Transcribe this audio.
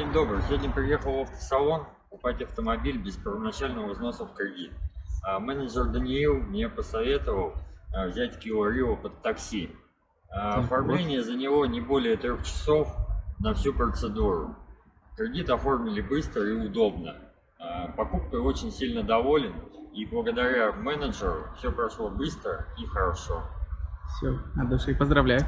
День добрый. Сегодня приехал в автосалон покупать автомобиль без первоначального взноса в кредит. А менеджер Даниил мне посоветовал а, взять Kia Rio под такси. А, Оформление за него не более трех часов на всю процедуру. Кредит оформили быстро и удобно. А, Покупкой очень сильно доволен и благодаря менеджеру все прошло быстро и хорошо. Все, от души поздравляю.